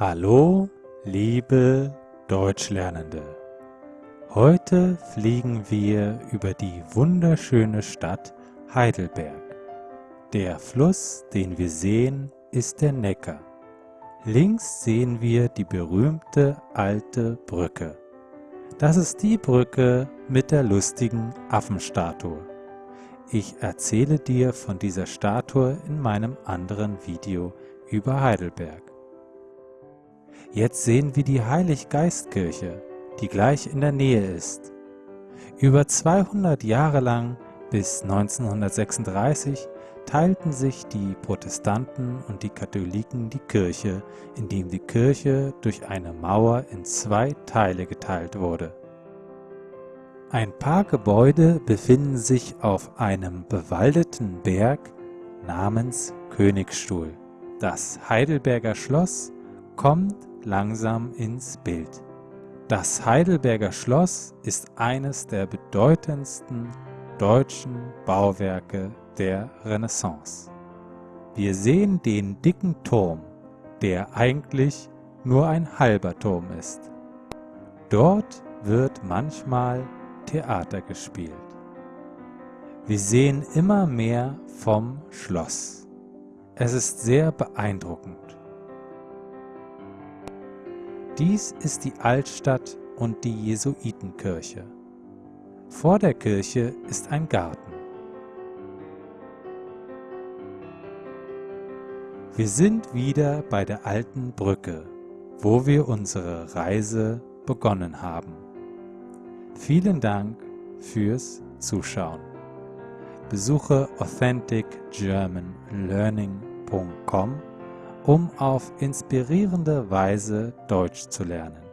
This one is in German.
Hallo, liebe Deutschlernende! Heute fliegen wir über die wunderschöne Stadt Heidelberg. Der Fluss, den wir sehen, ist der Neckar. Links sehen wir die berühmte alte Brücke. Das ist die Brücke mit der lustigen Affenstatue. Ich erzähle dir von dieser Statue in meinem anderen Video über Heidelberg. Jetzt sehen wir die Heiliggeistkirche, die gleich in der Nähe ist. Über 200 Jahre lang bis 1936 teilten sich die Protestanten und die Katholiken die Kirche, indem die Kirche durch eine Mauer in zwei Teile geteilt wurde. Ein paar Gebäude befinden sich auf einem bewaldeten Berg namens Königsstuhl. Das Heidelberger Schloss kommt langsam ins Bild. Das Heidelberger Schloss ist eines der bedeutendsten deutschen Bauwerke der Renaissance. Wir sehen den dicken Turm, der eigentlich nur ein halber Turm ist. Dort wird manchmal Theater gespielt. Wir sehen immer mehr vom Schloss. Es ist sehr beeindruckend. Dies ist die Altstadt und die Jesuitenkirche. Vor der Kirche ist ein Garten. Wir sind wieder bei der alten Brücke, wo wir unsere Reise begonnen haben. Vielen Dank fürs Zuschauen. Besuche authenticgermanlearning.com um auf inspirierende Weise Deutsch zu lernen.